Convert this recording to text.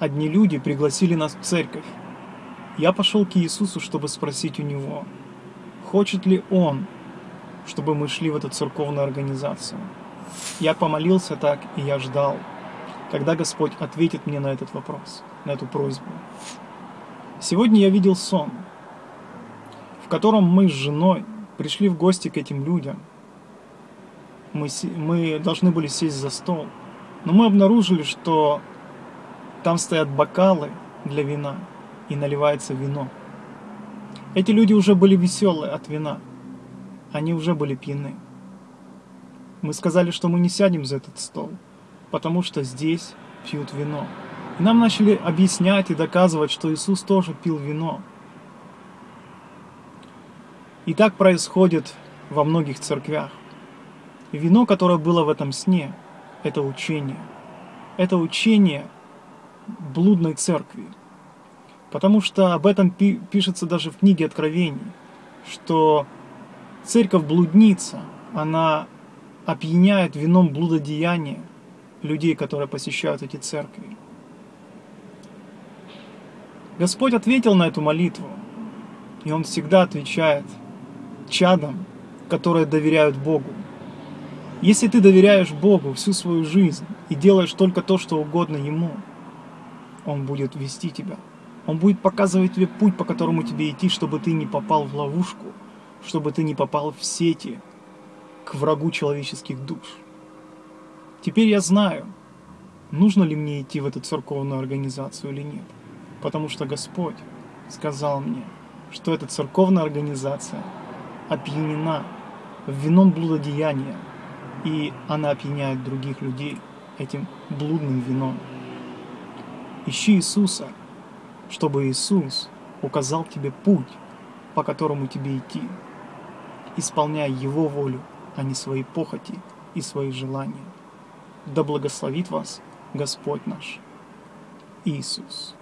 одни люди пригласили нас в церковь. Я пошел к Иисусу, чтобы спросить у Него, хочет ли Он, чтобы мы шли в эту церковную организацию. Я помолился так, и я ждал, когда Господь ответит мне на этот вопрос, на эту просьбу. Сегодня я видел сон, в котором мы с женой пришли в гости к этим людям. Мы, мы должны были сесть за стол, но мы обнаружили, что там стоят бокалы для вина и наливается вино. Эти люди уже были веселые от вина. Они уже были пьяны. Мы сказали, что мы не сядем за этот стол, потому что здесь пьют вино. И нам начали объяснять и доказывать, что Иисус тоже пил вино. И так происходит во многих церквях. Вино, которое было в этом сне, это учение. Это учение блудной церкви. Потому что об этом пи пишется даже в книге Откровений, что церковь блудница, она опьяняет вином блудодеяния людей, которые посещают эти церкви. Господь ответил на эту молитву, и Он всегда отвечает чадам, которые доверяют Богу. Если ты доверяешь Богу всю свою жизнь и делаешь только то, что угодно Ему, Он будет вести тебя. Он будет показывать тебе путь, по которому тебе идти, чтобы ты не попал в ловушку, чтобы ты не попал в сети к врагу человеческих душ. Теперь я знаю, нужно ли мне идти в эту церковную организацию или нет. Потому что Господь сказал мне, что эта церковная организация опьянена вином блудодеяния, и она опьяняет других людей этим блудным вином. Ищи Иисуса, чтобы Иисус указал тебе путь, по которому тебе идти. Исполняй Его волю, а не свои похоти и свои желания. Да благословит вас Господь наш Иисус.